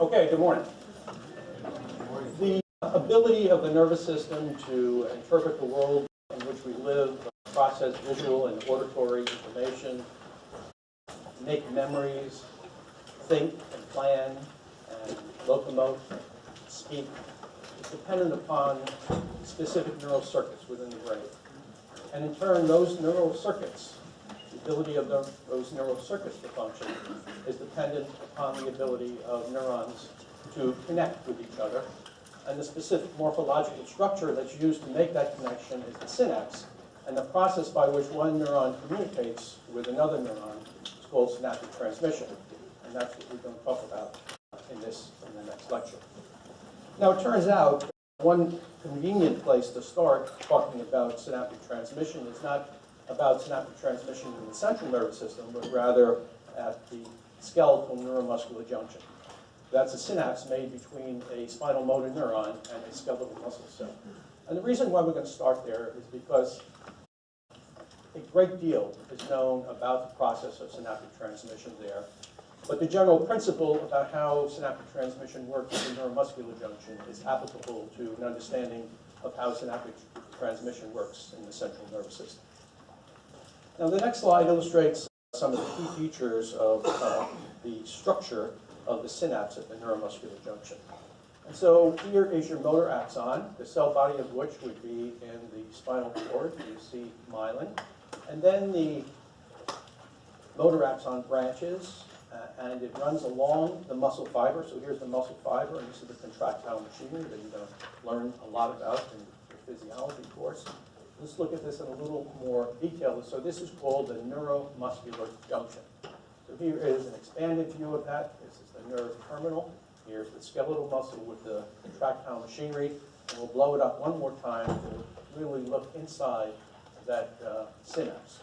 Okay, good morning. The ability of the nervous system to interpret the world in which we live, process visual and auditory information, make memories, think and plan, and locomote, speak, is dependent upon specific neural circuits within the brain. And in turn, those neural circuits, ability of the, those neural circuits to function, is dependent upon the ability of neurons to connect with each other. And the specific morphological structure that's used to make that connection is the synapse. And the process by which one neuron communicates with another neuron is called synaptic transmission. And that's what we're going to talk about in this, in the next lecture. Now, it turns out one convenient place to start talking about synaptic transmission is not about synaptic transmission in the central nervous system, but rather at the skeletal neuromuscular junction. That's a synapse made between a spinal motor neuron and a skeletal muscle cell. And the reason why we're going to start there is because a great deal is known about the process of synaptic transmission there. But the general principle about how synaptic transmission works at the neuromuscular junction is applicable to an understanding of how synaptic transmission works in the central nervous system. Now, the next slide illustrates some of the key features of uh, the structure of the synapse at the neuromuscular junction. And so here is your motor axon, the cell body of which would be in the spinal cord. You see myelin. And then the motor axon branches, uh, and it runs along the muscle fiber. So here's the muscle fiber, and this is the contractile machinery that you're going to learn a lot about in your physiology course. Let's look at this in a little more detail. So this is called the neuromuscular junction. So here is an expanded view of that. This is the nerve terminal. Here's the skeletal muscle with the contractile machinery. And we'll blow it up one more time to really look inside that uh, synapse.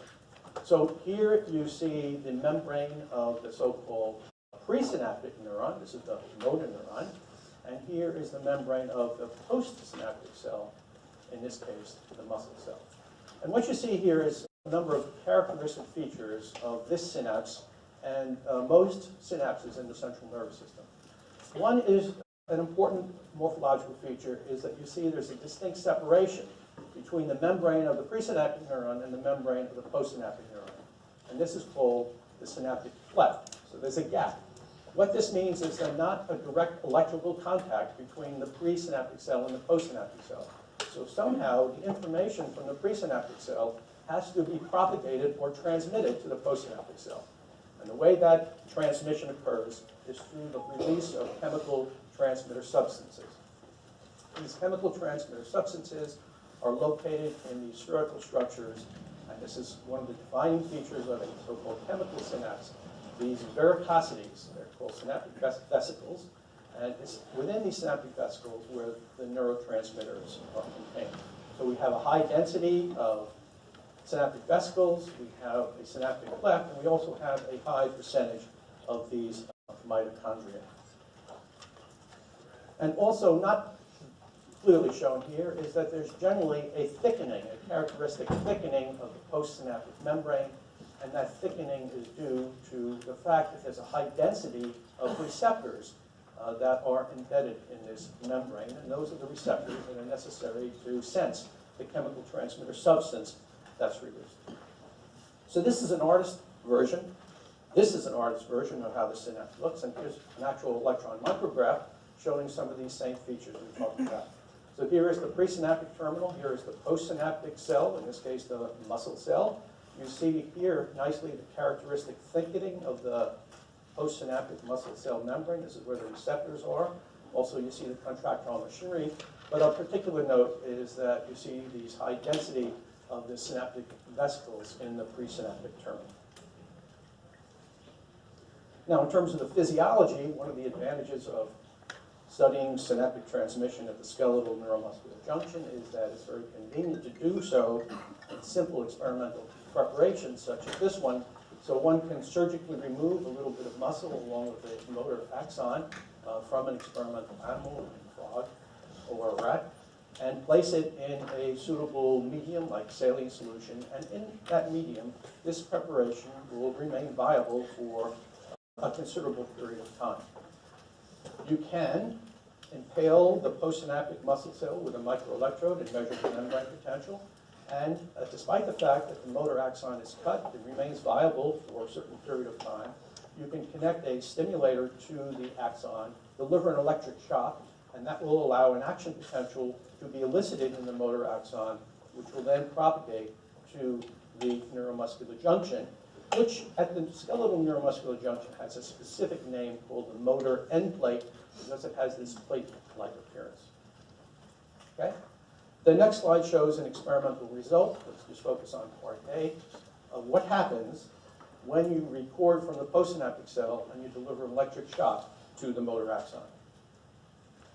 So here you see the membrane of the so-called presynaptic neuron. This is the motor neuron. And here is the membrane of the postsynaptic cell, in this case, the muscle cell. And what you see here is a number of characteristic features of this synapse and uh, most synapses in the central nervous system. One is an important morphological feature is that you see there's a distinct separation between the membrane of the presynaptic neuron and the membrane of the postsynaptic neuron. And this is called the synaptic cleft. So there's a gap. What this means is there's not a direct electrical contact between the presynaptic cell and the postsynaptic cell. So somehow the information from the presynaptic cell has to be propagated or transmitted to the postsynaptic cell. And the way that transmission occurs is through the release of chemical transmitter substances. These chemical transmitter substances are located in these spherical structures, and this is one of the defining features of a so-called chemical synapse. These verticosities, they're called synaptic vesicles, and it's within these synaptic vesicles where the neurotransmitters are contained. So we have a high density of synaptic vesicles, we have a synaptic cleft, and we also have a high percentage of these uh, mitochondria. And also not clearly shown here is that there's generally a thickening, a characteristic thickening of the postsynaptic membrane, and that thickening is due to the fact that there's a high density of receptors uh, that are embedded in this membrane, and those are the receptors that are necessary to sense the chemical transmitter substance that's released. So this is an artist version. This is an artist version of how the synapse looks, and here's an actual electron micrograph showing some of these same features we talked about. So here is the presynaptic terminal, here is the postsynaptic cell, in this case the muscle cell. You see here nicely the characteristic thickening of the postsynaptic muscle cell membrane. This is where the receptors are. Also, you see the contractile machinery. But of particular note is that you see these high density of the synaptic vesicles in the presynaptic terminal. Now, in terms of the physiology, one of the advantages of studying synaptic transmission at the skeletal neuromuscular junction is that it's very convenient to do so in simple experimental preparations such as this one. So one can surgically remove a little bit of muscle along with a motor axon uh, from an experimental animal, a frog or a rat, and place it in a suitable medium like saline solution. And in that medium, this preparation will remain viable for a considerable period of time. You can impale the postsynaptic muscle cell with a microelectrode and measure the membrane potential. And uh, despite the fact that the motor axon is cut, it remains viable for a certain period of time. You can connect a stimulator to the axon, deliver an electric shock, and that will allow an action potential to be elicited in the motor axon, which will then propagate to the neuromuscular junction, which at the skeletal neuromuscular junction has a specific name called the motor end plate because it has this plate-like appearance. Okay? The next slide shows an experimental result. Let's just focus on part A of what happens when you record from the postsynaptic cell and you deliver an electric shock to the motor axon.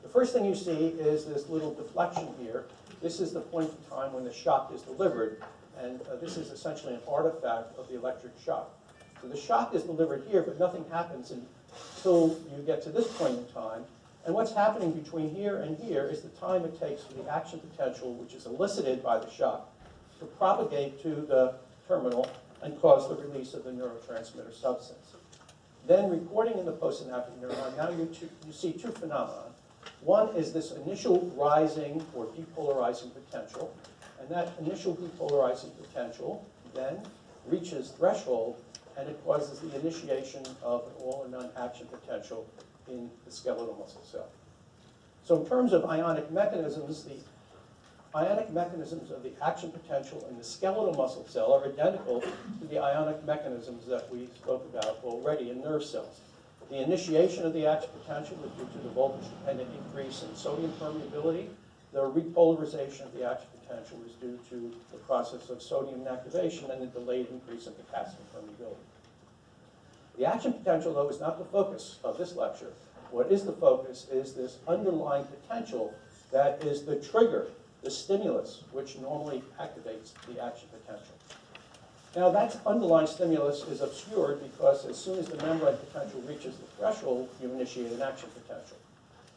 The first thing you see is this little deflection here. This is the point in time when the shock is delivered, and uh, this is essentially an artifact of the electric shock. So the shock is delivered here, but nothing happens until you get to this point in time. And what's happening between here and here is the time it takes for the action potential, which is elicited by the shock, to propagate to the terminal and cause the release of the neurotransmitter substance. Then recording in the postsynaptic neuron, now you, you see two phenomena. One is this initial rising or depolarizing potential, and that initial depolarizing potential then reaches threshold and it causes the initiation of an all or none action potential in the skeletal muscle cell. So in terms of ionic mechanisms, the ionic mechanisms of the action potential in the skeletal muscle cell are identical to the ionic mechanisms that we spoke about already in nerve cells. The initiation of the action potential is due to the voltage-dependent increase in sodium permeability. The repolarization of the action potential is due to the process of sodium inactivation and the delayed increase in potassium permeability. The action potential, though, is not the focus of this lecture. What is the focus is this underlying potential that is the trigger, the stimulus, which normally activates the action potential. Now that underlying stimulus is obscured because as soon as the membrane potential reaches the threshold, you initiate an action potential.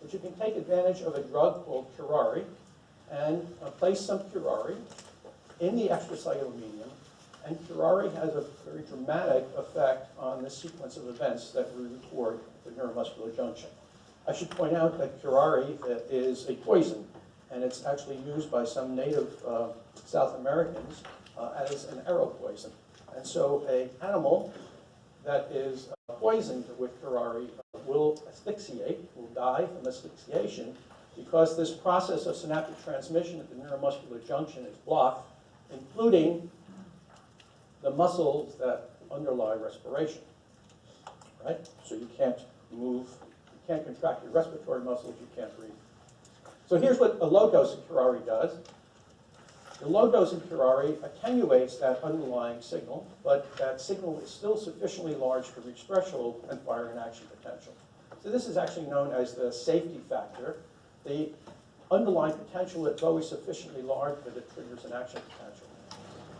But you can take advantage of a drug called curare and uh, place some curare in the extracellular medium, and curare has a very dramatic effect on the sequence of events that we record at the neuromuscular junction. I should point out that curare is a poison, and it's actually used by some native uh, South Americans uh, as an arrow poison. And so a animal that is uh, poisoned with curare will asphyxiate, will die from asphyxiation, because this process of synaptic transmission at the neuromuscular junction is blocked, including the muscles that underlie respiration, right? So you can't move, you can't contract your respiratory muscles, you can't breathe. So here's what a low dose of curare does. The low dose of curare attenuates that underlying signal, but that signal is still sufficiently large to reach threshold and fire an action potential. So this is actually known as the safety factor. The underlying potential is always sufficiently large that it triggers an action potential.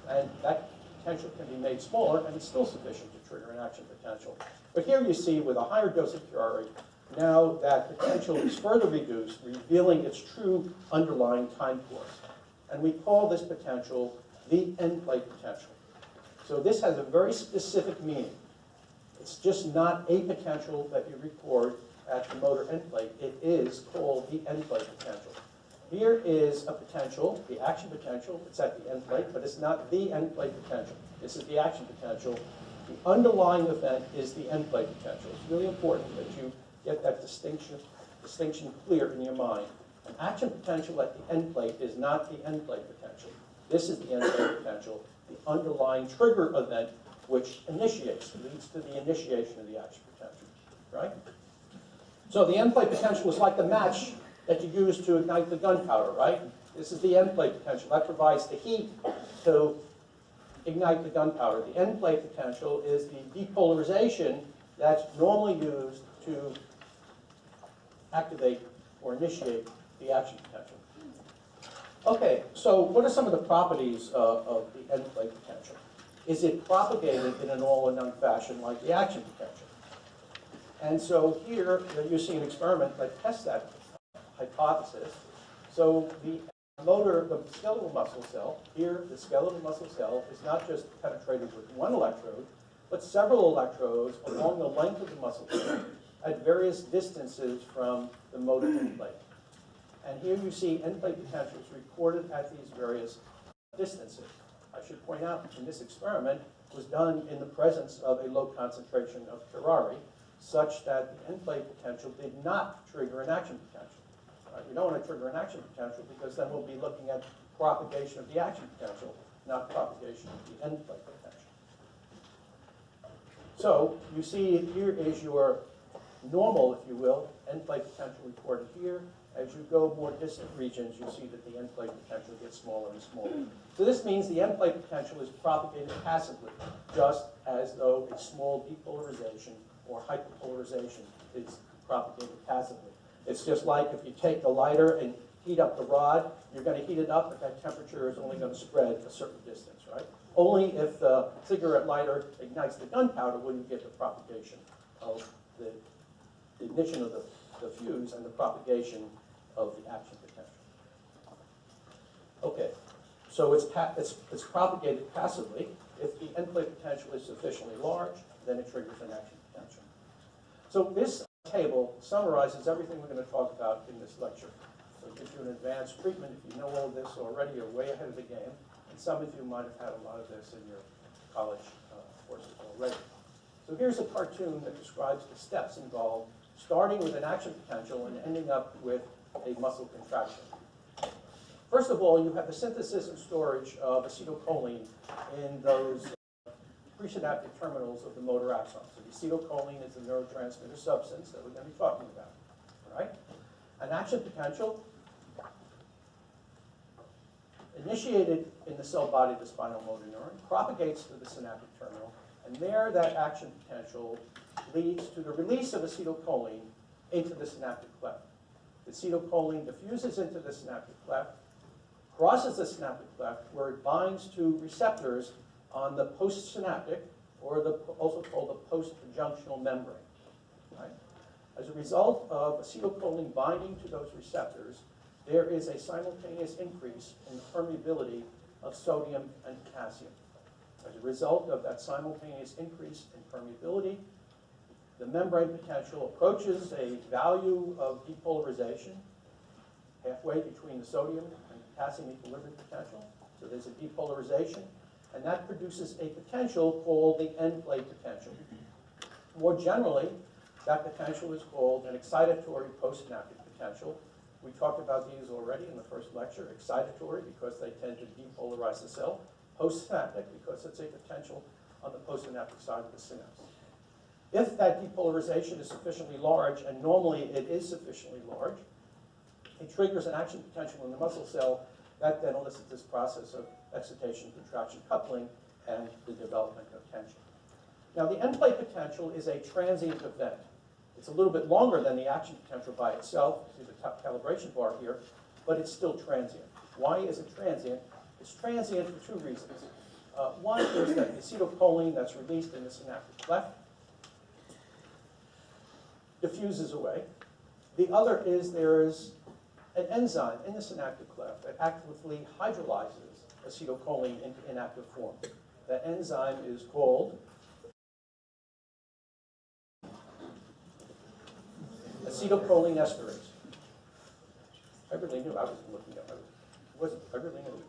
And that potential can be made smaller, and it's still sufficient to trigger an action potential. But here you see with a higher dose of curare, now that potential is further reduced, revealing its true underlying time course and we call this potential the end plate potential. So this has a very specific meaning. It's just not a potential that you record at the motor end plate. It is called the end plate potential. Here is a potential, the action potential. It's at the end plate, but it's not the end plate potential. This is the action potential. The underlying event is the end plate potential. It's really important that you get that distinction, distinction clear in your mind. An action potential at the end plate is not the end plate potential. This is the end plate potential, the underlying trigger event which initiates, leads to the initiation of the action potential, right? So the end plate potential is like the match that you use to ignite the gunpowder, right? This is the end plate potential. That provides the heat to ignite the gunpowder. The end plate potential is the depolarization that's normally used to activate or initiate the action potential. Okay, so what are some of the properties uh, of the end plate potential? Is it propagated in an all or none fashion like the action potential? And so here you see an experiment that tests that hypothesis. So the motor, the skeletal muscle cell, here the skeletal muscle cell is not just penetrated with one electrode, but several electrodes along the length of the muscle cell. at various distances from the motor end plate. And here you see end plate potentials recorded at these various distances. I should point out, in this experiment, was done in the presence of a low concentration of curare, such that the end plate potential did not trigger an action potential. Right, We don't want to trigger an action potential because then we'll be looking at propagation of the action potential, not propagation of the end plate potential. So you see here is your normal, if you will, end plate potential recorded here. As you go more distant regions, you see that the end plate potential gets smaller and smaller. So this means the end plate potential is propagated passively, just as though a small depolarization or hyperpolarization is propagated passively. It's just like if you take the lighter and heat up the rod, you're going to heat it up, but that temperature is only going to spread a certain distance, right? Only if the cigarette lighter ignites the gunpowder will you get the propagation of the ignition of the, the fuse and the propagation of the action potential. Okay, so it's, it's, it's propagated passively. If the end plate potential is sufficiently large, then it triggers an action potential. So this table summarizes everything we're going to talk about in this lecture. So it gives you an advanced treatment. If you know all this already, you're way ahead of the game. And some of you might have had a lot of this in your college uh, courses already. So here's a cartoon that describes the steps involved, starting with an action potential and ending up with a muscle contraction. First of all, you have the synthesis and storage of acetylcholine in those presynaptic terminals of the motor axons. So acetylcholine is the neurotransmitter substance that we're going to be talking about. All right? An action potential initiated in the cell body of the spinal motor neuron, propagates to the synaptic terminal, and there that action potential leads to the release of acetylcholine into the synaptic cleft. The acetylcholine diffuses into the synaptic cleft, crosses the synaptic cleft, where it binds to receptors on the postsynaptic, or the, also called the postjunctional membrane. Right? As a result of acetylcholine binding to those receptors, there is a simultaneous increase in the permeability of sodium and potassium. As a result of that simultaneous increase in permeability, the membrane potential approaches a value of depolarization halfway between the sodium and potassium equilibrium potential. So there's a depolarization, and that produces a potential called the end plate potential. More generally, that potential is called an excitatory postsynaptic potential. We talked about these already in the first lecture. Excitatory because they tend to depolarize the cell. Postsynaptic because it's a potential on the postsynaptic side of the synapse. If that depolarization is sufficiently large, and normally it is sufficiently large, it triggers an action potential in the muscle cell that then elicits this process of excitation, contraction, coupling, and the development of tension. Now, the end plate potential is a transient event. It's a little bit longer than the action potential by itself. See the top calibration bar here, but it's still transient. Why is it transient? It's transient for two reasons. Uh, one is that the acetylcholine that's released in the synaptic cleft diffuses away. The other is there is an enzyme in the synaptic cleft that actively hydrolyzes acetylcholine into inactive form. That enzyme is called acetylcholine esterase. I really knew I was looking at my, was I really knew.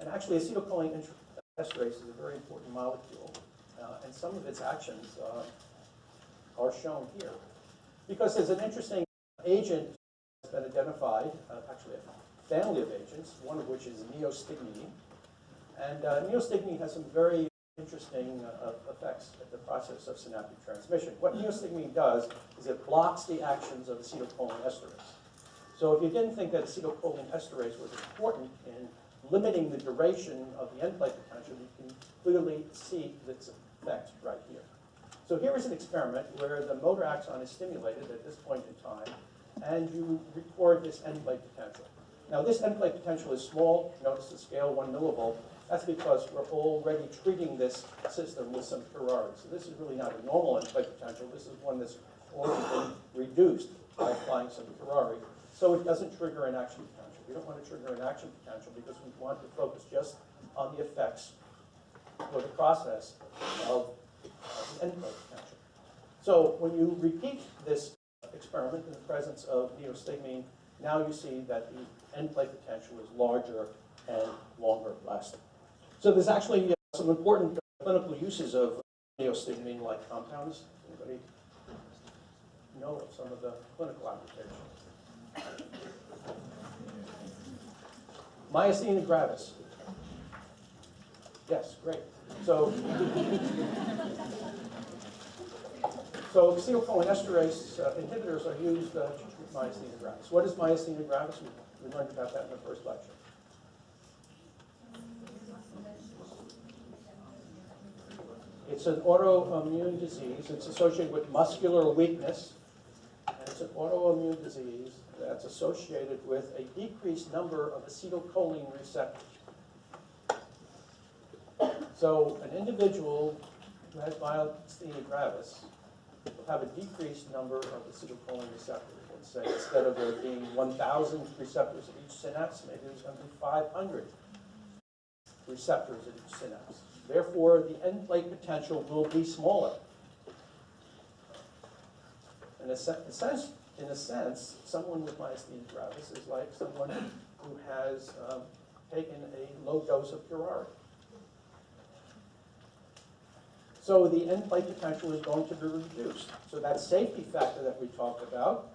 And actually, acetylcholine esterase is a very important molecule, uh, and some of its actions uh, are shown here. Because there's an interesting agent that's been identified, uh, actually a family of agents, one of which is neostigmine. And uh, neostigmine has some very interesting uh, effects at the process of synaptic transmission. What neostigmine does is it blocks the actions of acetylcholine esterase. So if you didn't think that acetylcholine esterase was important in limiting the duration of the end potential, you can clearly see its effect right here. So here is an experiment where the motor axon is stimulated at this point in time, and you record this end plate potential. Now this end plate potential is small, notice the scale, one millivolt. That's because we're already treating this system with some curare. So this is really not a normal end plate potential, this is one that's already been reduced by applying some curare, so it doesn't trigger an action potential. We don't want to trigger an action potential because we want to focus just on the effects or the process of of potential. So when you repeat this experiment in the presence of neostigmine, now you see that the end plate potential is larger and longer lasting. So there's actually uh, some important clinical uses of neostigmine-like compounds. Anybody know of some of the clinical applications? Myasthenia gravis. Yes, great. So, so acetylcholinesterase uh, inhibitors are used uh, to treat myasthenia gravis. What is myasthenia gravis? We we learned about that in the first lecture. It's an autoimmune disease. It's associated with muscular weakness. And it's an autoimmune disease that's associated with a decreased number of acetylcholine receptors. So an individual who has myasthenia gravis will have a decreased number of acetylcholine receptors. Let's say instead of there being 1,000 receptors at each synapse, maybe there's going to be 500 receptors at each synapse. Therefore, the end plate potential will be smaller. In a, se- a sense, in a sense, someone with myasthenia gravis is like someone who has um, taken a low dose of curare. So the end plate potential is going to be reduced. So that safety factor that we talked about,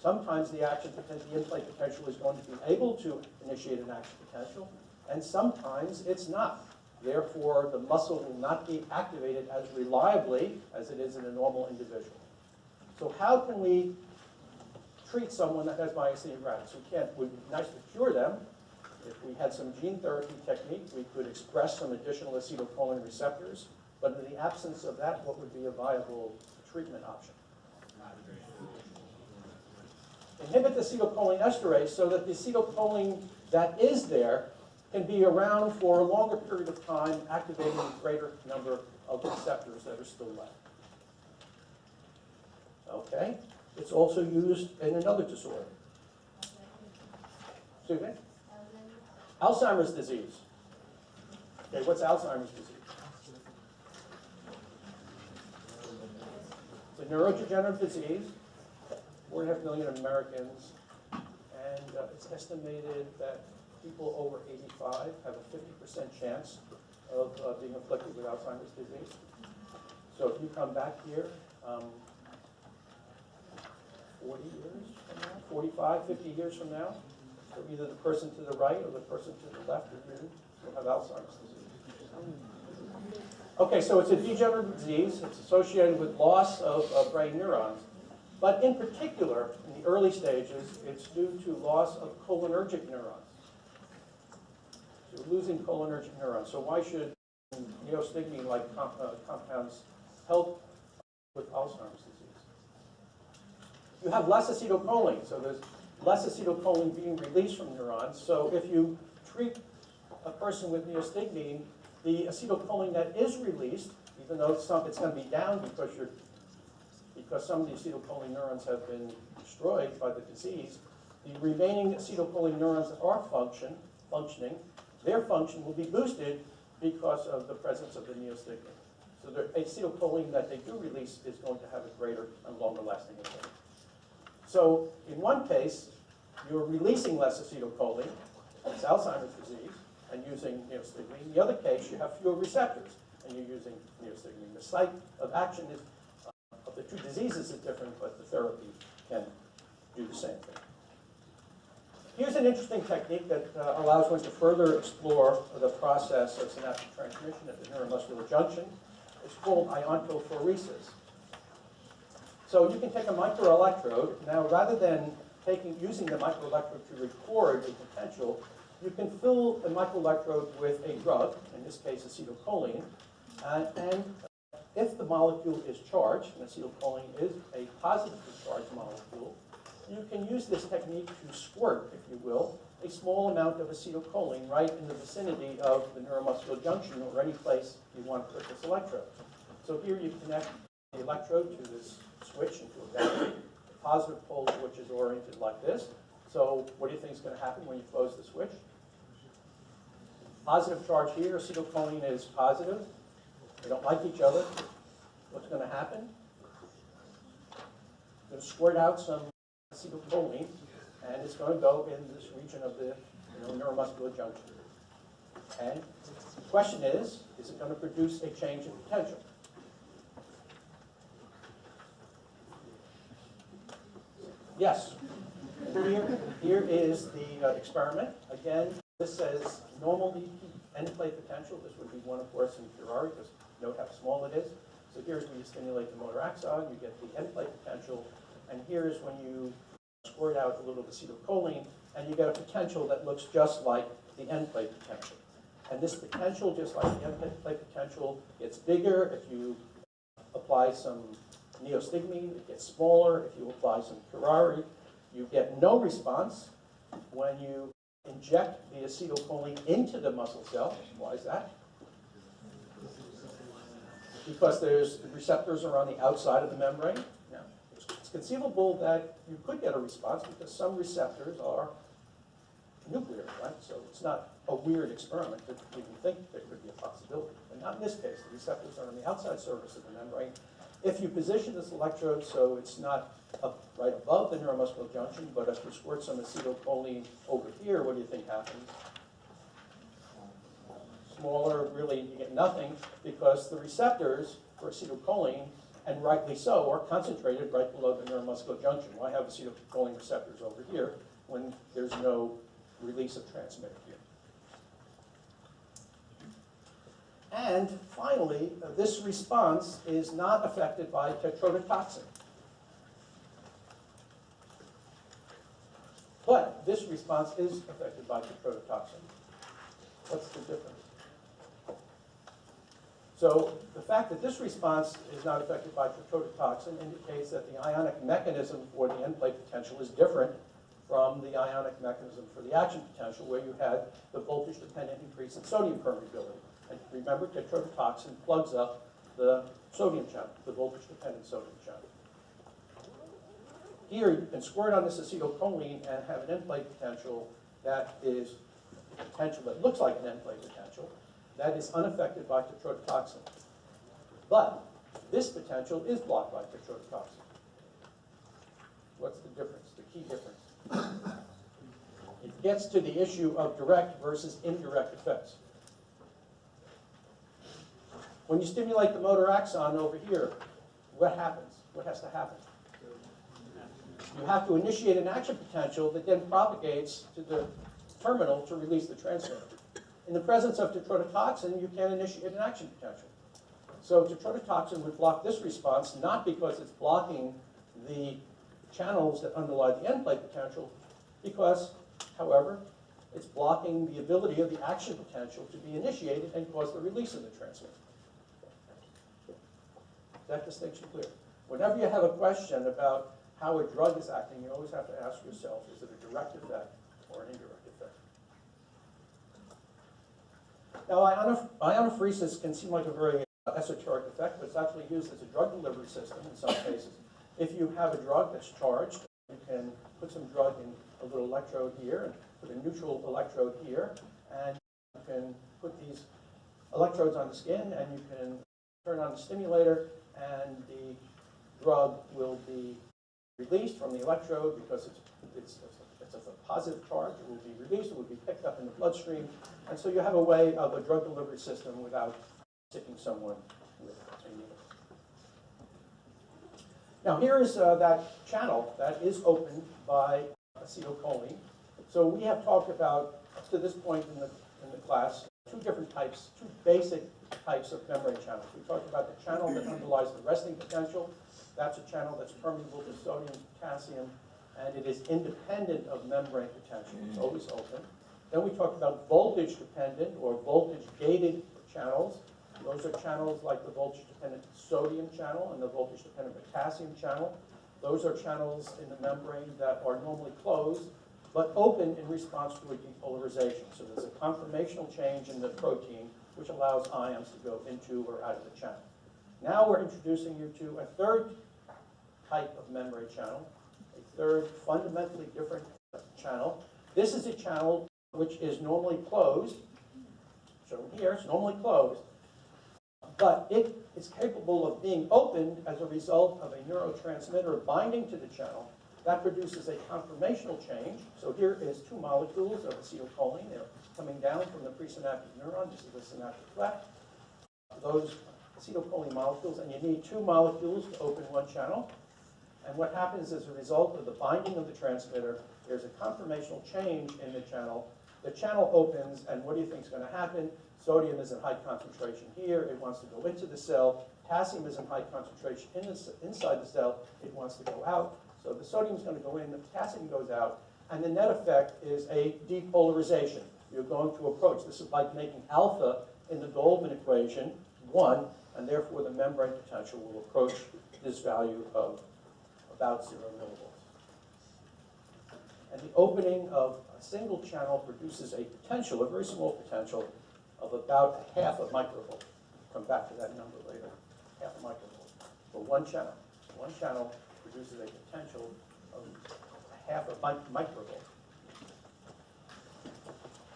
sometimes the action potential, the end plate potential is going to be able to initiate an action potential, and sometimes it's not. Therefore, the muscle will not be activated as reliably as it is in a normal individual. So how can we treat someone that has myasthenia gravis? We can't, it would be nice to cure them. If we had some gene therapy technique, we could express some additional acetylcholine receptors. But in the absence of that, what would be a viable treatment option? Inhibit the acetylcholinesterase so that the acetylcholine that is there can be around for a longer period of time, activating a greater number of receptors that are still left. Okay? It's also used in another disorder. Excuse me? Alzheimer's disease. Okay, what's Alzheimer's disease? It's a neurodegenerative disease, four and a half million Americans, and uh, it's estimated that people over 85 have a 50% chance of uh, being afflicted with Alzheimer's disease. So if you come back here, um, 40 years from now, 45, 50 years from now, so either the person to the right or the person to the left of you will have Alzheimer's disease. Okay, so it's a degenerative disease. It's associated with loss of uh, brain neurons. But in particular, in the early stages, it's due to loss of cholinergic neurons. So you're losing cholinergic neurons. So why should neostigmine-like com uh, compounds help with Alzheimer's disease? You have less acetylcholine, so there's less acetylcholine being released from neurons. So if you treat a person with neostigmine, the acetylcholine that is released, even though some, it's going to be down because you're because some of the acetylcholine neurons have been destroyed by the disease, the remaining acetylcholine neurons that are function, functioning, their function will be boosted because of the presence of the neostigmine. So the acetylcholine that they do release is going to have a greater and longer lasting effect. So in one case, you're releasing less acetylcholine, it's Alzheimer's disease, and using neostigmine. In the other case, you have fewer receptors, and you're using neostigmine. The site of action is, uh, of the two diseases is different, but the therapy can do the same thing. Here's an interesting technique that uh, allows one to further explore the process of synaptic transmission at the neuromuscular junction. It's called iontophoresis. So you can take a microelectrode. Now, rather than taking, using the microelectrode to record a potential, you can fill the microelectrode with a drug, in this case acetylcholine, uh, and if the molecule is charged, and acetylcholine is a positively charged molecule, you can use this technique to squirt, if you will, a small amount of acetylcholine right in the vicinity of the neuromuscular junction or any place you want to put this electrode. So here you connect the electrode to this switch into a battery, the positive pole which is oriented like this. So what do you think is going to happen when you close the switch? Positive charge here, acetylcholine is positive. They don't like each other. What's going to happen? Going to squirt out some acetylcholine, and it's going to go in this region of the you know, neuromuscular junction. And the question is, is it going to produce a change in potential? Yes. Here, here is the uh, experiment. Again, this says normal EP end plate potential. This would be one, of course, in Curare, because note how small it is. So here's when you stimulate the motor axon, you get the end plate potential. And here's when you squirt out a little acetylcholine, and you get a potential that looks just like the end plate potential. And this potential, just like the end plate potential, gets bigger if you apply some neostigmine, it gets smaller if you apply some curare. You get no response when you inject the acetylcholine into the muscle cell. Why is that? Because there's receptors are on the outside of the membrane. It's conceivable that you could get a response because some receptors are nuclear, right? So it's not a weird experiment to even think there could be a possibility. But not in this case. The receptors are on the outside surface of the membrane. If you position this electrode so it's not up right above the neuromuscular junction, but if you squirt some acetylcholine over here, what do you think happens? Smaller, really, you get nothing because the receptors for acetylcholine, and rightly so, are concentrated right below the neuromuscular junction. Why have acetylcholine receptors over here when there's no release of transmitter here? And finally, uh, this response is not affected by tetrodotoxin. But this response is affected by tetrodotoxin. What's the difference? So the fact that this response is not affected by tetrodotoxin indicates that the ionic mechanism for the end plate potential is different from the ionic mechanism for the action potential where you had the voltage-dependent increase in sodium permeability. Remember, tetrodotoxin plugs up the sodium channel, the voltage-dependent sodium channel. Here, you can squirt on this acetylcholine and have an end plate potential that is potential that looks like an end plate potential that is unaffected by tetrodotoxin. But this potential is blocked by tetrodotoxin. What's the difference, the key difference? It gets to the issue of direct versus indirect effects. When you stimulate the motor axon over here, what happens? What has to happen? You have to initiate an action potential that then propagates to the terminal to release the transmitter. In the presence of tetrodotoxin, you can't initiate an action potential. So tetrodotoxin would block this response, not because it's blocking the channels that underlie the end plate potential, because, however, it's blocking the ability of the action potential to be initiated and cause the release of the transmitter. That distinction clear? Whenever you have a question about how a drug is acting, you always have to ask yourself, is it a direct effect or an indirect effect? Now, ionophoresis can seem like a very uh, esoteric effect, but it's actually used as a drug delivery system in some cases. If you have a drug that's charged, you can put some drug in a little electrode here and put a neutral electrode here, and you can put these electrodes on the skin, and you can turn on the stimulator, and the drug will be released from the electrode because it's, it's, it's a positive charge. It will be released, it will be picked up in the bloodstream. And so you have a way of a drug delivery system without sticking someone with a needle. Now here is uh, that channel that is opened by acetylcholine. So we have talked about, up to this point in the, in the class, two different types, two basic types of membrane channels. We talked about the channel that underlies the resting potential. That's a channel that's permeable to sodium, potassium, and it is independent of membrane potential. It's mm-hmm. always open. Then we talked about voltage-dependent or voltage-gated channels. Those are channels like the voltage-dependent sodium channel and the voltage-dependent potassium channel. Those are channels in the membrane that are normally closed, but open in response to a depolarization. So there's a conformational change in the protein, which allows ions to go into or out of the channel. Now we're introducing you to a third type of membrane channel, a third fundamentally different channel. This is a channel which is normally closed, shown here, it's normally closed, but it is capable of being opened as a result of a neurotransmitter binding to the channel. That produces a conformational change. So here is two molecules of acetylcholine. They're coming down from the presynaptic neuron. This is the synaptic cleft. Those acetylcholine molecules, and you need two molecules to open one channel. And what happens as a result of the binding of the transmitter, there's a conformational change in the channel. The channel opens, and what do you think is going to happen? Sodium is in high concentration here. It wants to go into the cell. Potassium is in high concentration in the, inside the cell. It wants to go out. So the sodium is going to go in, the potassium goes out, and the net effect is a depolarization. You're going to approach. This is like making alpha in the Goldman equation 1, and therefore the membrane potential will approach this value of about 0 millivolts. And the opening of a single channel produces a potential, a very small potential, of about a half a microvolt. Come back to that number later, half a microvolt for one channel. One channel produces a potential of half a mic- microvolt.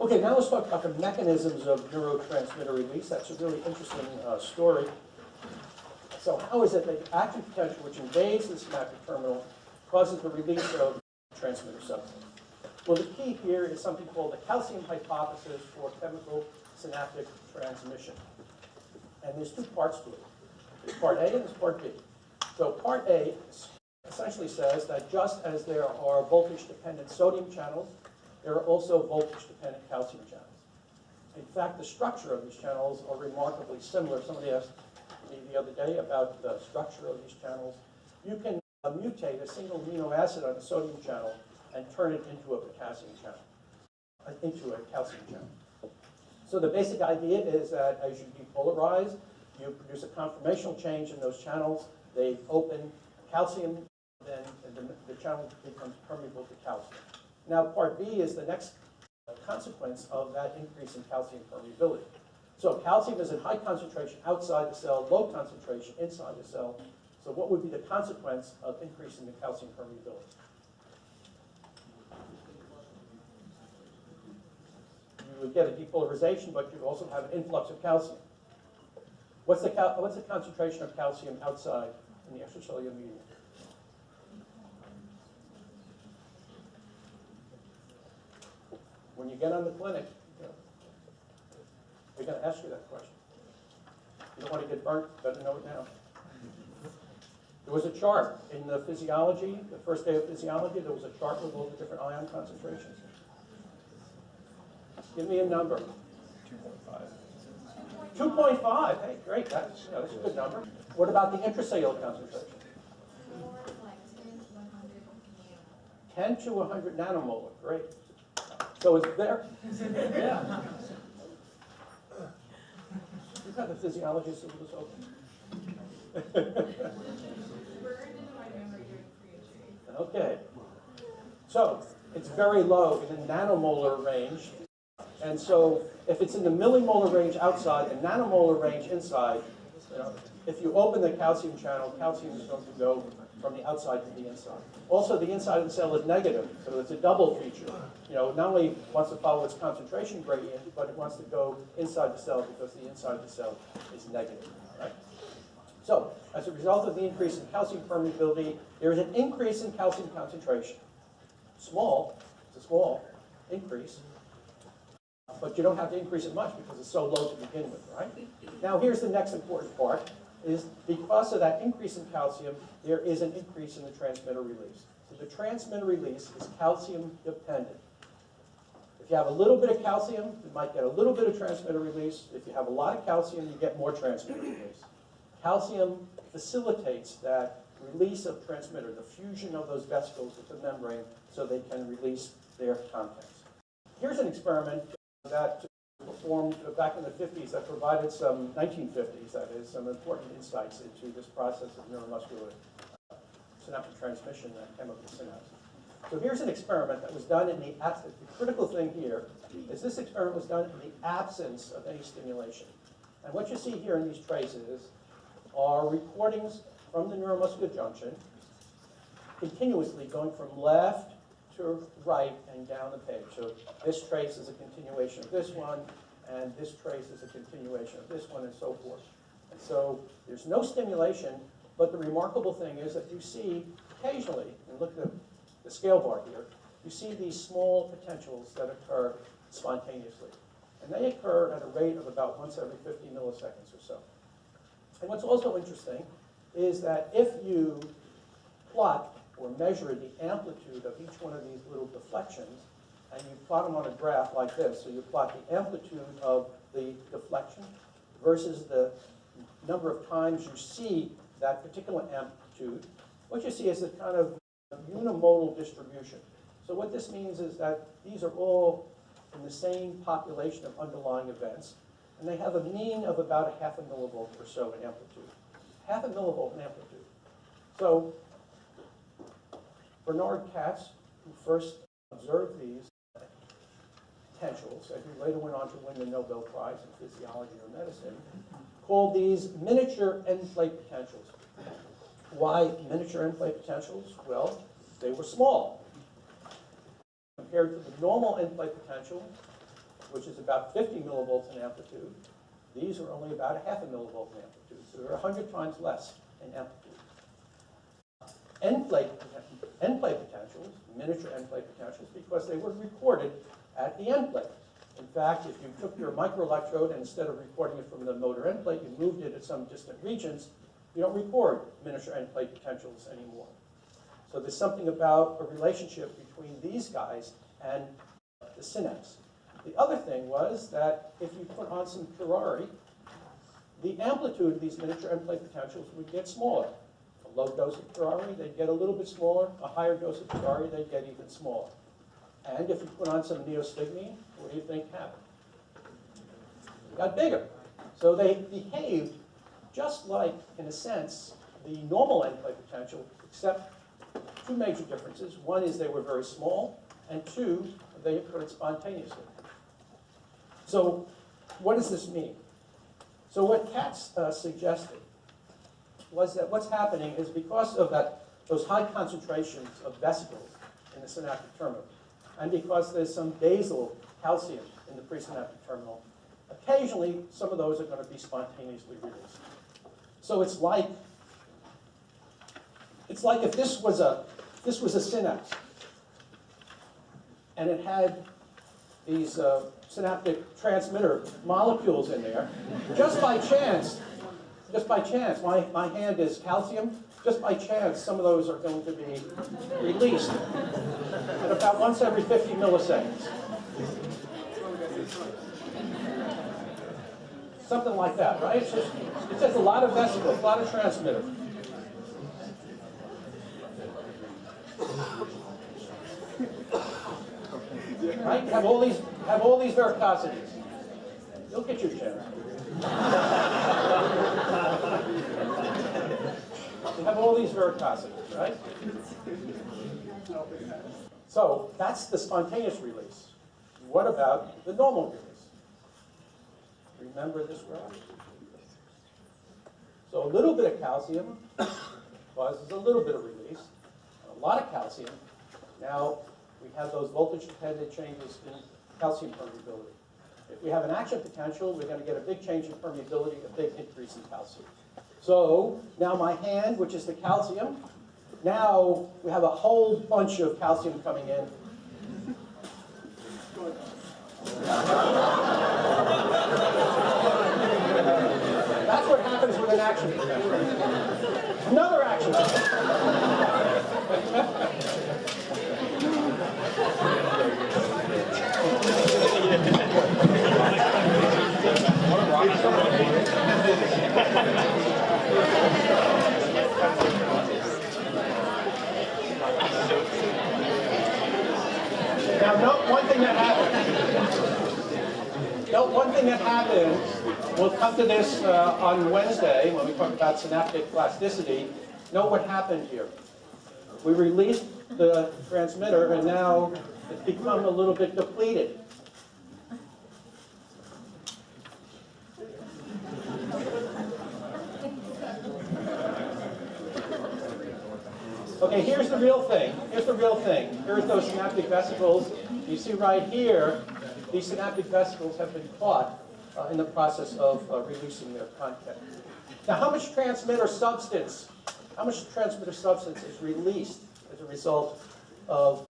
Okay, now let's talk about the mechanisms of neurotransmitter release. That's a really interesting uh, story. So how is it that the active potential, which invades the synaptic terminal, causes the release of transmitter substance? Well, the key here is something called the calcium hypothesis for chemical synaptic transmission. And there's two parts to it. There's part A and there's part B. So part A essentially says that just as there are voltage-dependent sodium channels, there are also voltage-dependent calcium channels. In fact, the structure of these channels are remarkably similar. Somebody asked me the other day about the structure of these channels. You can uh, mutate a single amino acid on a sodium channel and turn it into a potassium channel, uh, into a calcium channel. So the basic idea is that as you depolarize, you produce a conformational change in those channels. They open calcium, then the, the channel becomes permeable to calcium. Now, part B is the next uh, consequence of that increase in calcium permeability. So calcium is in high concentration outside the cell, low concentration inside the cell. So what would be the consequence of increasing the calcium permeability? You would get a depolarization, but you'd also have an influx of calcium. What's the, cal- what's the concentration of calcium outside in the extracellular medium? When you get on the clinic, you know, they're going to ask you that question. You don't want to get burnt, better know it now. There was a chart in the physiology, the first day of physiology, there was a chart with all the different ion concentrations. Give me a number. 2.5. 2.5, hey, great, that's, you know, that's a good number. What about the intracellular concentration? More like ten to one hundred 10 to 100 nanomolar, great. So it's there? Yeah. You've had the physiologist of open. Okay. So it's very low in the nanomolar range. And so if it's in the millimolar range outside and nanomolar range inside, you know, if you open the calcium channel, calcium is going to go from the outside to the inside. Also, the inside of the cell is negative, so it's a double feature. You know, not only wants to follow its concentration gradient, but it wants to go inside the cell because the inside of the cell is negative. Right? So, as a result of the increase in calcium permeability, there is an increase in calcium concentration. Small, it's a small increase, but you don't have to increase it much because it's so low to begin with, right? Now, here's the next important part, is because of that increase in calcium, there is an increase in the transmitter release. So the transmitter release is calcium dependent. If you have a little bit of calcium, you might get a little bit of transmitter release. If you have a lot of calcium, you get more transmitter release. Calcium facilitates that release of transmitter, the fusion of those vesicles with the membrane so they can release their contents. Here's an experiment that performed back in the 50s that provided some, 1950s that is, some important insights into this process of neuromuscular uh, synaptic transmission and chemical synapse. So here's an experiment that was done in the absence, the critical thing here is this experiment was done in the absence of any stimulation. And what you see here in these traces are recordings from the neuromuscular junction, continuously going from left to right and down the page. So this trace is a continuation of this one, and this trace is a continuation of this one, and so forth. And so there's no stimulation, but the remarkable thing is that you see occasionally, and look at the scale bar here, you see these small potentials that occur spontaneously. And they occur at a rate of about once every 50 milliseconds or so. And what's also interesting is that if you plot or measure the amplitude of each one of these little deflections, and you plot them on a graph like this, so you plot the amplitude of the deflection versus the number of times you see that particular amplitude, what you see is a kind of unimodal distribution. So what this means is that these are all in the same population of underlying events, and they have a mean of about a half a millivolt or so in amplitude. Half a millivolt in amplitude. So Bernard Katz, who first observed these potentials, and who later went on to win the Nobel Prize in physiology or medicine, called these miniature end plate potentials. Why miniature end plate potentials? Well, they were small. Compared to the normal end plate potential, which is about 50 millivolts in amplitude, these are only about a half a millivolt in amplitude, so they're 100 times less in amplitude. End plate, end plate potentials, miniature end plate potentials, because they were recorded at the end plate. In fact, if you took your microelectrode and instead of recording it from the motor end plate, you moved it at some distant regions, you don't record miniature end plate potentials anymore. So there's something about a relationship between these guys and the synapse. The other thing was that if you put on some curare, the amplitude of these miniature end plate potentials would get smaller. A low dose of curare, they'd get a little bit smaller. A higher dose of curare, they'd get even smaller. And if you put on some neostigmine, what do you think happened? They got bigger. So they behaved just like, in a sense, the normal endplate potential, except two major differences. One is they were very small, and two, they occurred spontaneously. So what does this mean? So what Katz uh, suggested was that what's happening is because of that, those high concentrations of vesicles in the synaptic terminal, and because there's some basal calcium in the presynaptic terminal, occasionally some of those are going to be spontaneously released. So it's like it's like if this was a this was a synapse, and it had these uh, synaptic transmitter molecules in there. Just by chance, just by chance, my, my hand is calcium. Just by chance, some of those are going to be released at about once every 50 milliseconds. Something like that, right? It's just, a lot of vesicles, a lot of transmitter. Right? Have all these have all these varicosities. You'll get your chance. You have all these varicosities, right? So that's the spontaneous release. What about the normal release? Remember this graph? So a little bit of calcium causes a little bit of release. A lot of calcium. Now we have those voltage-dependent changes in calcium permeability. If we have an action potential, we're going to get a big change in permeability, a big increase in calcium. So now my hand, which is the calcium, now we have a whole bunch of calcium coming in. That's what happens with an action. Another action. Now, note one thing that happened. Note one thing that happened. We'll come to this uh, on Wednesday when we talk about synaptic plasticity. Note what happened here. We released the transmitter, and now it's become a little bit depleted. Okay, here's the real thing. Here's the real thing. Here's those synaptic vesicles. You see right here, these synaptic vesicles have been caught uh, in the process of uh, releasing their content. Now, how much transmitter substance, how much transmitter substance is released as a result of,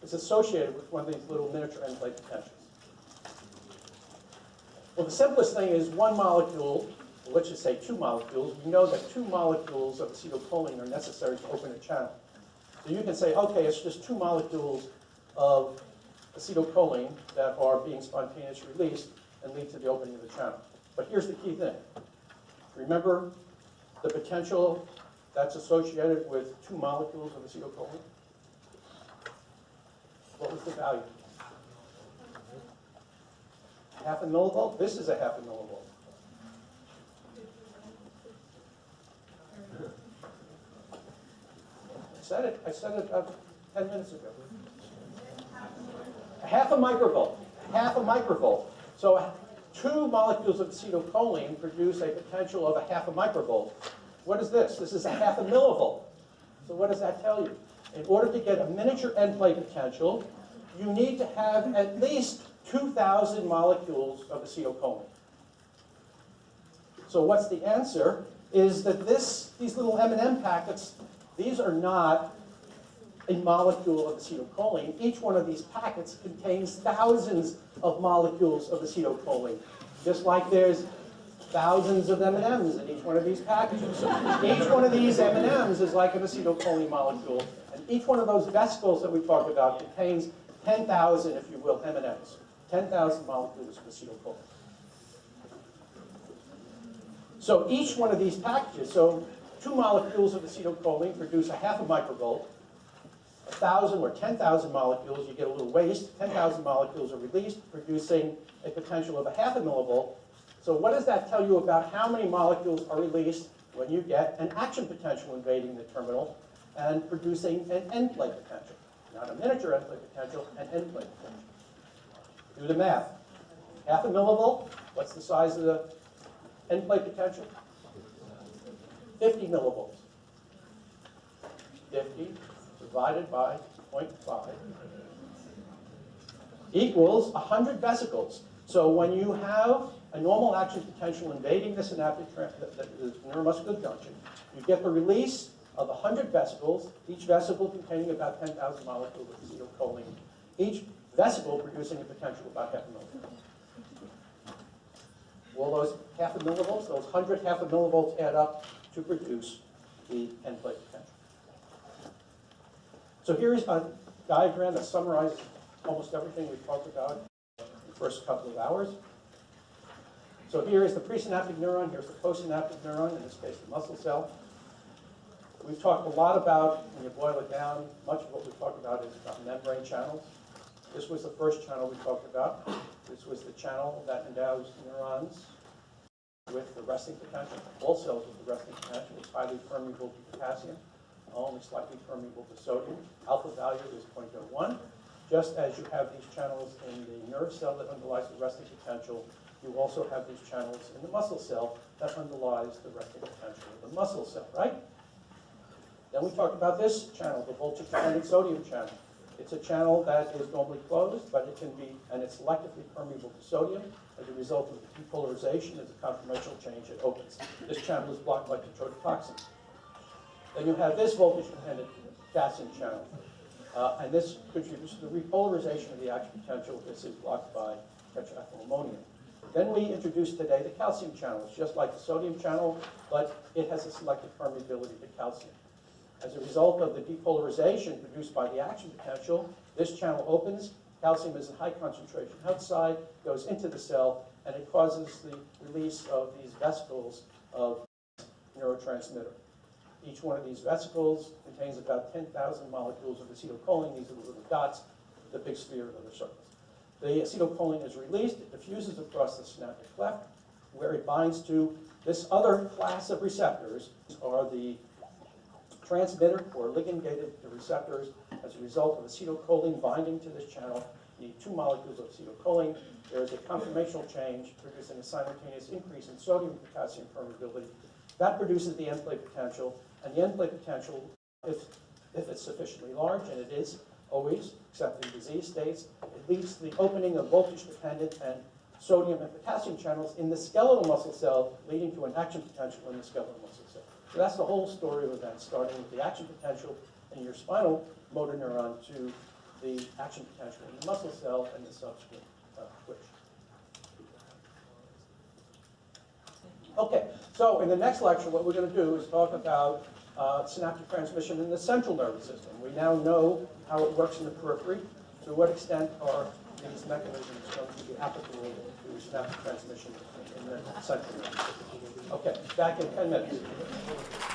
is associated with one of these little miniature end plate potentials? Well, the simplest thing is one molecule, let's just say two molecules. We know that two molecules of acetylcholine are necessary to open a channel. So you can say, okay, it's just two molecules of acetylcholine that are being spontaneously released and lead to the opening of the channel. But here's the key thing. Remember the potential that's associated with two molecules of acetylcholine? What was the value? Half a millivolt? This is a half a millivolt. Said it, I said it about 10 minutes ago. Half a microvolt, half a microvolt. So two molecules of acetylcholine produce a potential of a half a microvolt. What is this? This is a half a millivolt. So what does that tell you? In order to get a miniature end plate potential, you need to have at least 2,000 molecules of acetylcholine. So what's the answer? Is that this, these little M&M packets, these are not a molecule of acetylcholine. Each one of these packets contains thousands of molecules of acetylcholine, just like there's thousands of M&Ms in each one of these packages. Each one of these M&Ms is like an acetylcholine molecule, and each one of those vesicles that we talked about contains 10,000, if you will, M&Ms, 10,000 molecules of acetylcholine. So each one of these packages, so two molecules of acetylcholine produce a half a microvolt, a thousand or 10,000 molecules, you get a little waste, 10,000 molecules are released, producing a potential of a half a millivolt. So what does that tell you about how many molecules are released when you get an action potential invading the terminal and producing an end plate potential? Not a miniature end plate potential, an end plate potential. Do the math. Half a millivolt, what's the size of the end plate potential? 50 millivolts. 50 divided by 0.5 equals 100 vesicles. So when you have a normal action potential invading the synaptic the, the, neuromuscular junction, you get the release of 100 vesicles, each vesicle containing about 10,000 molecules of acetylcholine, each vesicle producing a potential of about half a millivolt. Well, those half a millivolts, those 100 half a millivolts add up to produce the end plate potential. So here's a diagram that summarizes almost everything we've talked about in the first couple of hours. So here is the presynaptic neuron, here's the postsynaptic neuron, in this case the muscle cell. We've talked a lot about, when you boil it down, much of what we've talked about is about membrane channels. This was the first channel we talked about. This was the channel that endows neurons with the resting potential. All cells with the resting potential is highly permeable to potassium, only slightly permeable to sodium. Alpha value is 0.01. Just as you have these channels in the nerve cell that underlies the resting potential, you also have these channels in the muscle cell that underlies the resting potential of the muscle cell, right? Then we talked about this channel, the voltage-dependent sodium channel. It's a channel that is normally closed, but it can be, and it's selectively permeable to sodium. As a result of depolarization, as a conformational change, it opens. This channel is blocked by tetrodotoxin. Then you have this voltage-dependent potassium channel. Uh, and this contributes to the repolarization of the action potential. This is blocked by tetraethylammonium. Then we introduced today the calcium channel. It's just like the sodium channel, but it has a selective permeability to calcium. As a result of the depolarization produced by the action potential, this channel opens, calcium is in high concentration outside, goes into the cell, and it causes the release of these vesicles of neurotransmitter. Each one of these vesicles contains about 10,000 molecules of acetylcholine. These are the little dots, the big sphere of the circles. The acetylcholine is released, it diffuses across the synaptic cleft, where it binds to this other class of receptors, are the transmitter or ligand-gated receptors as a result of acetylcholine binding to this channel. You need two molecules of acetylcholine. There is a conformational change producing a simultaneous increase in sodium potassium permeability. That produces the end plate potential, and the end plate potential if, if it's sufficiently large, and it is always, except in disease states, it leads to the opening of voltage-dependent and sodium and potassium channels in the skeletal muscle cell, leading to an action potential in the skeletal muscle cell. So that's the whole story of events, starting with the action potential in your spinal motor neuron to the action potential in the muscle cell and the subsequent uh, twitch. Okay, so in the next lecture, what we're going to do is talk about uh, synaptic transmission in the central nervous system. We now know how it works in the periphery. To what extent are these mechanisms going to be applicable to synaptic transmission in the central? Okay, back in 10 minutes.